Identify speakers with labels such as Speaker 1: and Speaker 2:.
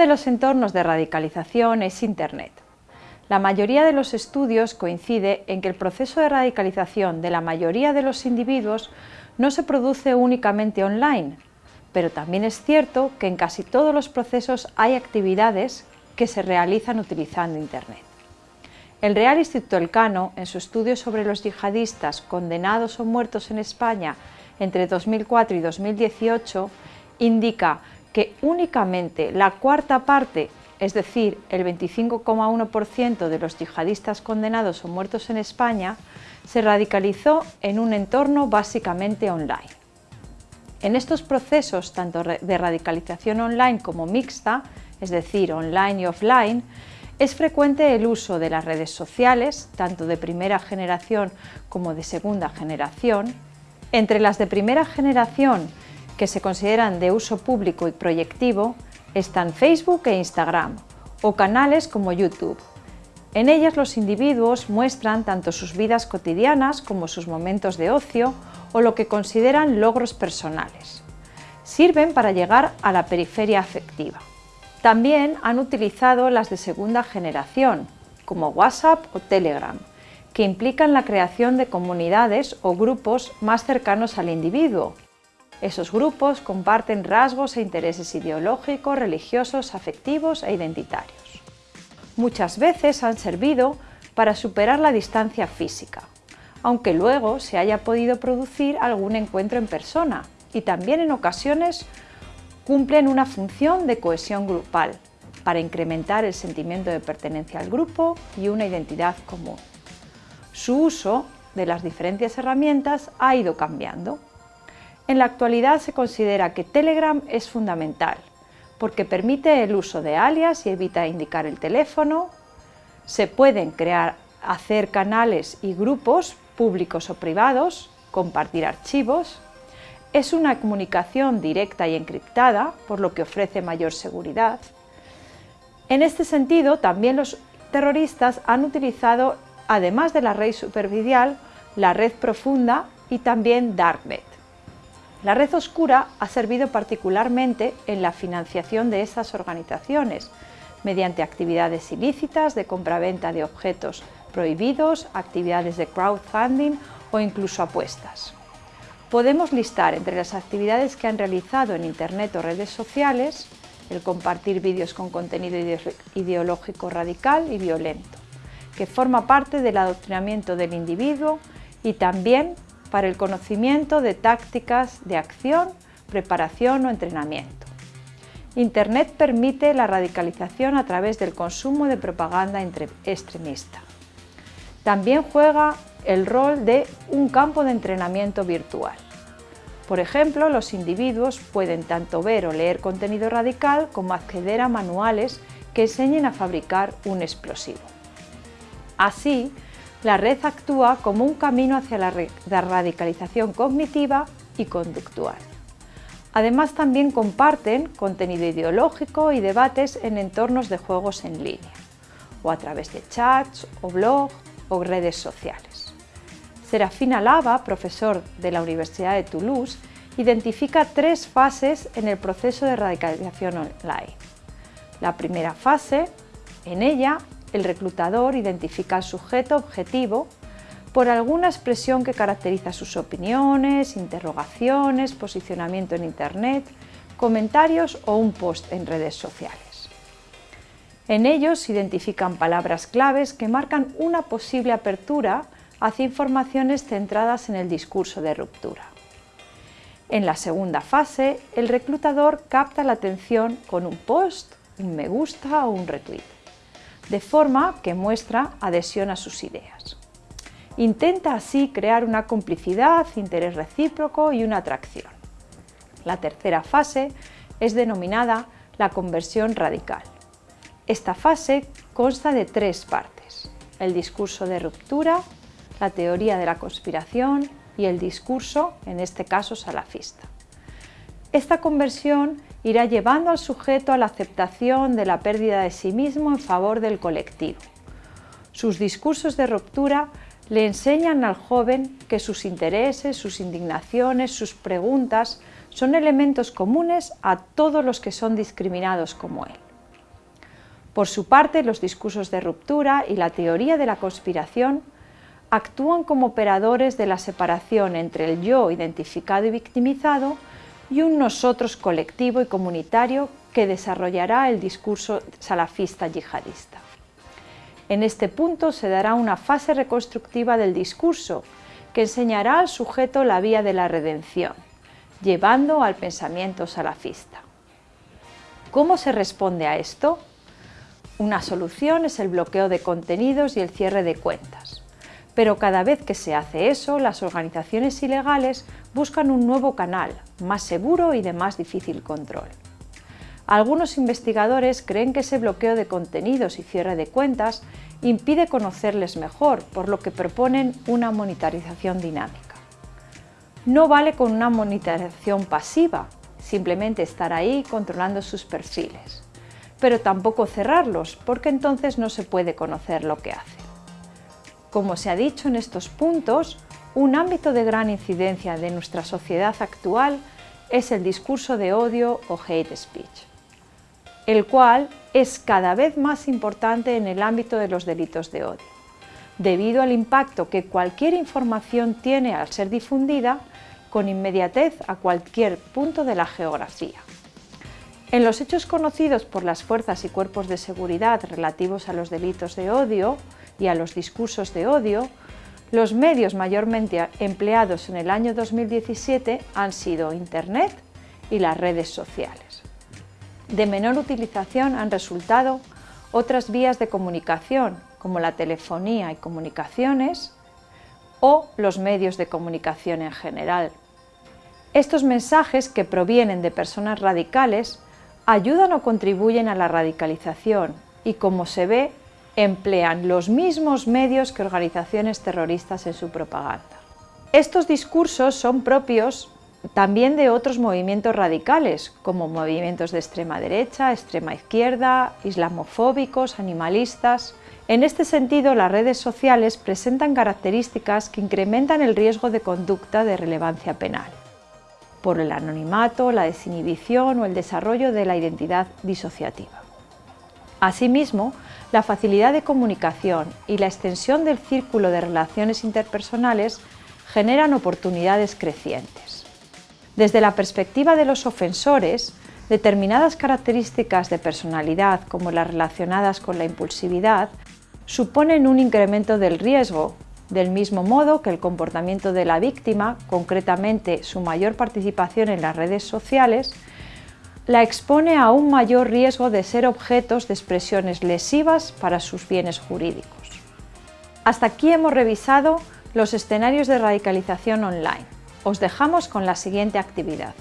Speaker 1: de los entornos de radicalización es Internet. La mayoría de los estudios coincide en que el proceso de radicalización de la mayoría de los individuos no se produce únicamente online, pero también es cierto que en casi todos los procesos hay actividades que se realizan utilizando Internet. El Real Instituto Elcano, en su estudio sobre los yihadistas condenados o muertos en España entre 2004 y 2018, indica que únicamente la cuarta parte es decir, el 25,1% de los yihadistas condenados o muertos en España, se radicalizó en un entorno básicamente online. En estos procesos, tanto de radicalización online como mixta, es decir, online y offline, es frecuente el uso de las redes sociales, tanto de primera generación como de segunda generación. Entre las de primera generación, que se consideran de uso público y proyectivo, están Facebook e Instagram, o canales como YouTube. En ellas los individuos muestran tanto sus vidas cotidianas como sus momentos de ocio o lo que consideran logros personales. Sirven para llegar a la periferia afectiva. También han utilizado las de segunda generación, como WhatsApp o Telegram, que implican la creación de comunidades o grupos más cercanos al individuo, esos grupos comparten rasgos e intereses ideológicos, religiosos, afectivos e identitarios. Muchas veces han servido para superar la distancia física, aunque luego se haya podido producir algún encuentro en persona y también en ocasiones cumplen una función de cohesión grupal para incrementar el sentimiento de pertenencia al grupo y una identidad común. Su uso de las diferentes herramientas ha ido cambiando. En la actualidad se considera que Telegram es fundamental, porque permite el uso de alias y evita indicar el teléfono. Se pueden crear, hacer canales y grupos públicos o privados, compartir archivos. Es una comunicación directa y encriptada, por lo que ofrece mayor seguridad. En este sentido, también los terroristas han utilizado, además de la red superficial, la red profunda y también Darknet. La red oscura ha servido particularmente en la financiación de esas organizaciones, mediante actividades ilícitas de compraventa de objetos prohibidos, actividades de crowdfunding o incluso apuestas. Podemos listar entre las actividades que han realizado en Internet o redes sociales el compartir vídeos con contenido ideológico radical y violento, que forma parte del adoctrinamiento del individuo y también para el conocimiento de tácticas de acción, preparación o entrenamiento. Internet permite la radicalización a través del consumo de propaganda extremista. También juega el rol de un campo de entrenamiento virtual. Por ejemplo, los individuos pueden tanto ver o leer contenido radical como acceder a manuales que enseñen a fabricar un explosivo. Así, la red actúa como un camino hacia la radicalización cognitiva y conductual. Además también comparten contenido ideológico y debates en entornos de juegos en línea, o a través de chats, o blogs, o redes sociales. Serafina Lava, profesor de la Universidad de Toulouse, identifica tres fases en el proceso de radicalización online. La primera fase, en ella el reclutador identifica al sujeto objetivo por alguna expresión que caracteriza sus opiniones, interrogaciones, posicionamiento en Internet, comentarios o un post en redes sociales. En ellos se identifican palabras claves que marcan una posible apertura hacia informaciones centradas en el discurso de ruptura. En la segunda fase, el reclutador capta la atención con un post, un me gusta o un retweet de forma que muestra adhesión a sus ideas. Intenta así crear una complicidad, interés recíproco y una atracción. La tercera fase es denominada la conversión radical. Esta fase consta de tres partes, el discurso de ruptura, la teoría de la conspiración y el discurso, en este caso salafista. Esta conversión irá llevando al sujeto a la aceptación de la pérdida de sí mismo en favor del colectivo. Sus discursos de ruptura le enseñan al joven que sus intereses, sus indignaciones, sus preguntas son elementos comunes a todos los que son discriminados como él. Por su parte, los discursos de ruptura y la teoría de la conspiración actúan como operadores de la separación entre el yo identificado y victimizado y un nosotros colectivo y comunitario que desarrollará el discurso salafista yihadista. En este punto se dará una fase reconstructiva del discurso que enseñará al sujeto la vía de la redención, llevando al pensamiento salafista. ¿Cómo se responde a esto? Una solución es el bloqueo de contenidos y el cierre de cuentas. Pero cada vez que se hace eso, las organizaciones ilegales buscan un nuevo canal, más seguro y de más difícil control. Algunos investigadores creen que ese bloqueo de contenidos y cierre de cuentas impide conocerles mejor, por lo que proponen una monetarización dinámica. No vale con una monetarización pasiva, simplemente estar ahí controlando sus perfiles, pero tampoco cerrarlos, porque entonces no se puede conocer lo que hacen. Como se ha dicho en estos puntos, un ámbito de gran incidencia de nuestra sociedad actual es el discurso de odio o hate speech, el cual es cada vez más importante en el ámbito de los delitos de odio, debido al impacto que cualquier información tiene al ser difundida con inmediatez a cualquier punto de la geografía. En los hechos conocidos por las fuerzas y cuerpos de seguridad relativos a los delitos de odio y a los discursos de odio, los medios mayormente empleados en el año 2017 han sido Internet y las redes sociales. De menor utilización han resultado otras vías de comunicación, como la telefonía y comunicaciones, o los medios de comunicación en general. Estos mensajes que provienen de personas radicales ayudan o contribuyen a la radicalización y, como se ve, emplean los mismos medios que organizaciones terroristas en su propaganda. Estos discursos son propios también de otros movimientos radicales, como movimientos de extrema derecha, extrema izquierda, islamofóbicos, animalistas... En este sentido, las redes sociales presentan características que incrementan el riesgo de conducta de relevancia penal por el anonimato, la desinhibición o el desarrollo de la identidad disociativa. Asimismo, la facilidad de comunicación y la extensión del círculo de relaciones interpersonales generan oportunidades crecientes. Desde la perspectiva de los ofensores, determinadas características de personalidad, como las relacionadas con la impulsividad, suponen un incremento del riesgo del mismo modo que el comportamiento de la víctima, concretamente su mayor participación en las redes sociales, la expone a un mayor riesgo de ser objetos de expresiones lesivas para sus bienes jurídicos. Hasta aquí hemos revisado los escenarios de radicalización online. Os dejamos con la siguiente actividad.